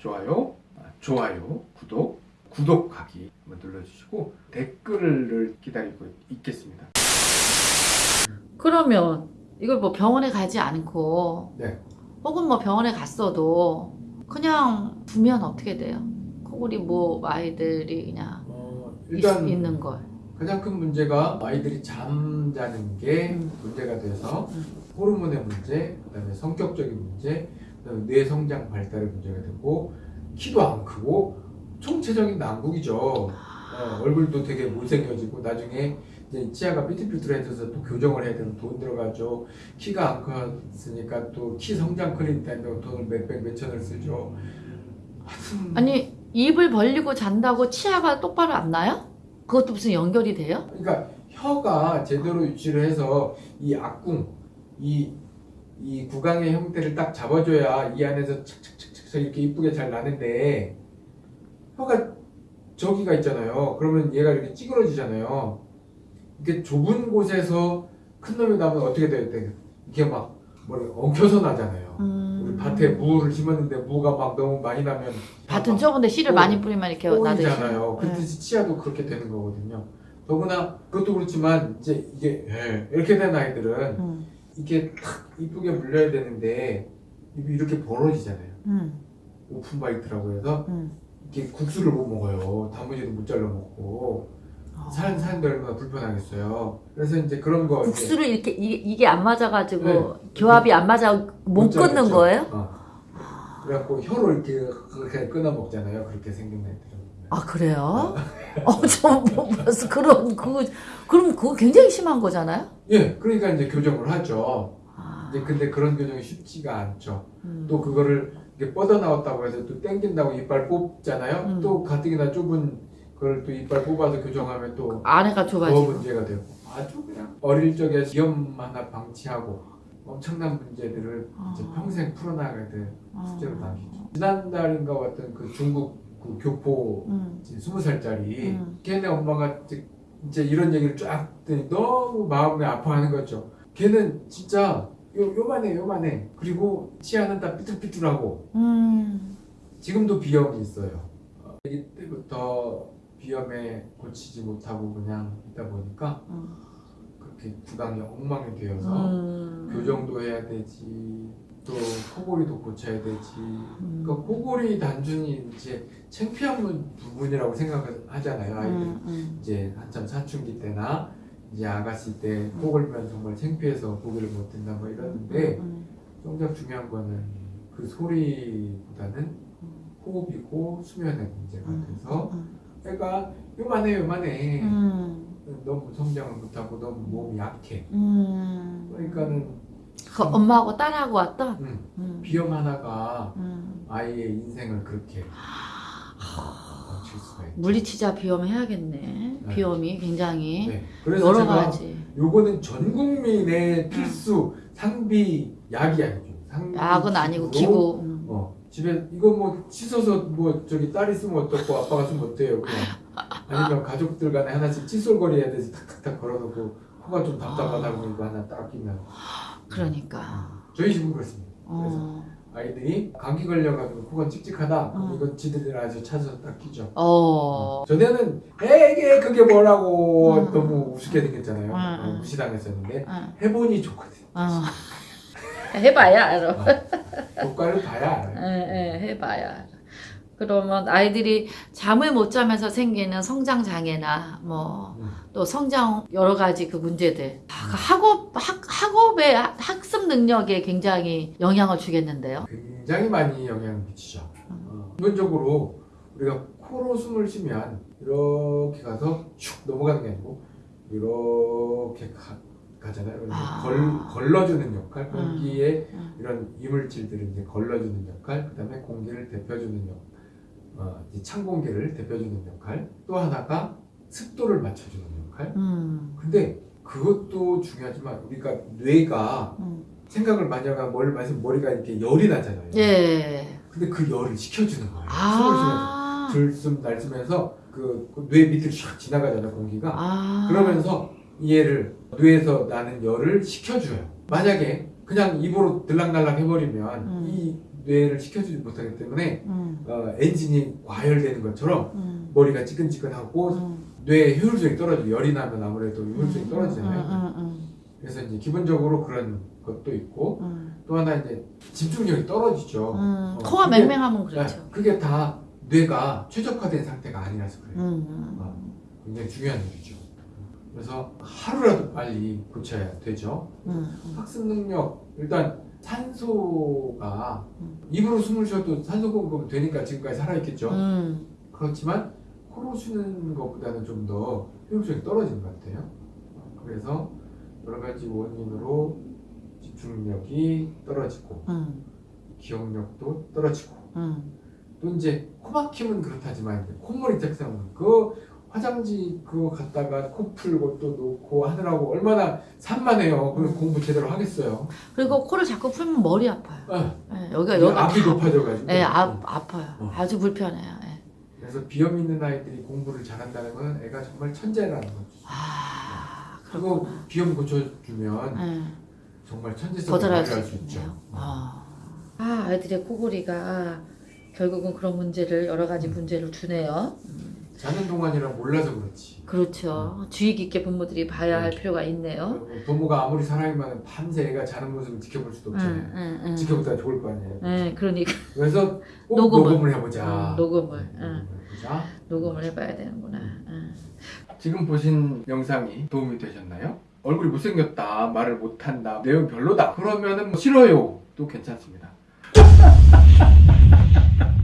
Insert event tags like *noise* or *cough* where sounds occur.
좋아요, 아, 좋아요, 구독, 구독하기 눌러주시고 댓글을 기다리고 있겠습니다. 그러면 이걸 뭐 병원에 가지 않고 네. 혹은 뭐 병원에 갔어도 그냥 두면 어떻게 돼요? 코골이 뭐 아이들이 그냥 어, 있, 일단 있 는 걸. 가장 큰 문제가 아이들이 잠자는 게 음. 문제가 돼서 음. 호르몬의 문제, 그다음에 성격적인 문제, 뇌 성장 발달의 문제가 되고 키도 안 크고 총체적인 난국이죠. 어, 얼굴도 되게 못생겨지고 나중에 이제 치아가 삐뚤삐뚤해져서 또 교정을 해야 되면 돈 들어가죠. 키가 안 컸으니까 또 키 성장 클리닉 다니면 돈을 몇백 몇천을 쓰죠. 하여튼 아니 입을 벌리고 잔다고 치아가 똑바로 안 나요? 그것도 무슨 연결이 돼요? 그러니까 혀가 제대로 유지를 해서 이 악궁, 이, 이 구강의 형태를 딱 잡아줘야 이 안에서 착착착착 이렇게 이쁘게 잘 나는데 혀가 저기가 있잖아요. 그러면 얘가 이렇게 찌그러지잖아요. 이렇게 좁은 곳에서 큰 놈이 나면 어떻게 돼요? 되게 이렇게 막 머리 엉켜서 나잖아요. 음. 우리 밭에 무를 심었는데 무가 막 너무 많이 나면 밭은 막 좁은데 씨를 어, 많이 뿌리면 이렇게 나듯이. 꼴이잖아요. 네. 그듯이 치아도 그렇게 되는 거거든요. 더구나 그것도 그렇지만 이제 이게 예, 이렇게 된 아이들은 음. 이게 탁 이쁘게 물려야 되는데 이렇게 벌어지잖아요. 음. open bite라고 해서 음. 이렇게 국수를 못 먹어요. 단무지도 못 잘라 먹고 사는 사는데 얼마나 불편하겠어요. 그래서 이제 그런 거 국수를 이렇게 이게, 이 게 안 맞아가지고 네. 교합이 안 맞아 못. 끊는 거예요? 어. 그래갖고 혀로 이렇게 그렇게 끊어 먹잖아요. 그렇게 생긴 애들은. 아 그래요? 어좀 봤어 그런 그 그럼 그거 굉장히 심한 거잖아요? 예, 그러니까 이제 교정을 하죠. 아, 이제 근데 그런 교정이 쉽지가 않죠. 음. 또 그거를 이렇게 뻗어 나왔다고 해서 또 땡긴다고 이빨 뽑잖아요. 음. 또 가뜩이나 좁은 그걸 또 이빨 뽑아서 교정하면 또 안에가 더 좁아지고 문제가 되고 아주 그냥 어릴 적에 비염 하나 방치하고 엄청난 문제들을 이제 아. 평생 풀어나가야 될 아. 숙제로 남기죠. 지난달인가 왔던 그 중국 그 교포 음. 이제 스무 살짜리 음. 걔네 엄마가 이제, 이런 얘기를 쫙 듣더니 너무 마음이 아파하는 거죠. 걔는 진짜 요, 요만해 요만해 그리고 치아는 다 삐뚤삐뚤하고 음. 지금도 비염이 있어요. 어, 아기 때부터 비염에 고치지 못하고 그냥 있다 보니까 음. 그렇게 구강이 엉망이 되어서 음. 교정도 해야 되지 또 코골이도 고쳐야 되지 음. 그러니까 코골이 단순히 이제 창피한 부- 부분이라고 생각을 하잖아요 아이들 음, 음. 이제 한참 사춘기 때나 이제 아가씨 때 코골면 정말 창피해서 고개를 못 든다 뭐 이러는데 음. 정작 중요한 거는 그 소리보다는 호흡이고 수면의 문제가 음. 돼서 음. 애가 요만해 요만해 음. 너무 성장을 못하고 너무 몸이 약해 음. 그러니까는 그 엄마하고 딸하고 왔다. 음, 음. 비염 하나가 음. 아이의 인생을 그렇게 있죠 물리치자 비염 해야겠네. 네. 비염이 굉장히 네. 그래서 여러 가지. 요거는 전 국민의 필수 상비 약이 아니죠 상비 약은 아니고 기구. 음. 어, 집에 이거 뭐 씻어서 뭐 저기 딸이 쓰면 어떻고 아빠가 쓰면 어때요 그냥 아니면 가족들 간에 하나씩 칫솔거리 해야 되지 탁탁탁 걸어놓고 코가 좀 답답하다고 이거 하나 딱 끼면 그러니까. 저희 집은 그렇습니다 그래서 어. 아이들이 감기 걸려가지고 코가 찝찝하다 어. 이거 지들이 아주 찾아서 딱 끼죠 어. 전에는 에게 그게 뭐라고 음. 너무 우습게 생겼잖아요 음, 어, 음. 무시당했었는데 어. 해보니 좋거든 어. *laughs* 해봐야 알아. 효과를 봐야 알아요 예, 예, 해봐야 알아. 그러면 아이들이 잠을 못 자면서 생기는 성장 장애나 뭐또 음. 성장 여러 가지 그 문제들 아, 그 학업 학, 학업의 학- 학습 능력에 굉장히 영향을 주겠는데요. 굉장히 많이 영향을 미치죠. 어, 기본적으로 우리가 코로 숨을 쉬면 이렇게 가서 슉 넘어가는 게 아니고 이렇게 가, 가잖아요. 아. 걸, 걸러주는 역할, 공기에 음. 이런 이물질들을 이제 걸러주는 역할, 그 다음에 공기를 데펴주는 역, 어, 이제 찬 공기를 데펴주는 역할, 또 하나가 습도를 맞춰주는 역할. 음. 근데 그것도 중요하지만 우리가 뇌가 음. 생각을 많이 하면 많이 쓰면 머리가 이렇게 열이 나잖아요. 예. 근데 그 열을 식혀주는 거예요. 숨을 쉬면서 아. 들숨 날숨면서 그 뇌 밑을 슉 지나가잖아요 공기가. 아. 그러면서 얘를 뇌에서 나는 열을 식혀줘요. 만약에 그냥 입으로 들락날락 해버리면 음. 이 뇌를 식혀주지 못하기 때문에 음, 어, 엔진이 과열되는 것처럼 음, 머리가 찌끈찌끈하고 음. 뇌의 효율성이 떨어지고 열이 나면 아무래도 효율성이 떨어지잖아요. 음, 음, 그래서 이제 기본적으로 그런 것도 있고 음, 또 하나 이제 집중력이 떨어지죠. 음. 음. 어, 코가 그게- 맹맹하면 그렇죠. 네, 그게 다 뇌가 최적화된 상태가 아니라서 그래요. 음, 음. 어, 굉장히 중요한 일이죠. 그래서 하루라도 빨리 고쳐야 되죠. 음, 음. 학습 능력 일단 산소가 음. 입으로 숨을 쉬어도 산소 공급은 되니까 지금까지 살아있겠죠. 음, 그렇지만 코로 쉬는 것보다는 좀 더 효율성이 떨어지는 것 같아요. 그래서 여러 가지 원인으로 집중력이 떨어지고 음, 기억력도 떨어지고 음. 또 이제 코 막히면 그렇다지만 콧물이 짝사면 그 화장지 그거 갖다가 코 풀고 또 놓고 하느라고 얼마나 산만해요. 그럼 공부 제대로 하겠어요. 그리고 코를 자꾸 풀면 머리 아파요. 아, 예, 여기가 여기가 앞이 다- 높아져가지고. 예, 아, 아파요. 어. 아주 불편해요. 예. 그래서 비염 있는 아이들이 공부를 잘한다는 건 애가 정말 천재라는 거죠. 아, 그리고 그렇구나. 비염 고쳐주면 예. 정말 천재성을 더 잘할 수 발휘할 수 있죠. 아. 아, 아이들의 코골이가 결국은 그런 문제를 여러 가지 문제를 주네요. 자는 동안이라 몰라서 그렇지. 그렇죠. 주의 깊게 부모들이 봐야 할 네. 필요가 있네요. 부모가 아무리 사랑이면 밤새 애가 자는 모습을 지켜볼 수도 없잖아요. 응, 응, 응. 지켜보다 좋을 거 아니에요. 네, 그러니까 그래서 꼭 *laughs* 녹음을. 녹음을, 해보자. 응, 녹음을, 해보자. 녹음을 해봐야 되는구나. 응. 지금 보신 영상이 도움이 되셨나요? 얼굴이 못생겼다, 말을 못한다, 내용 별로다. 그러면은 뭐 싫어요. 또 괜찮습니다. *laughs*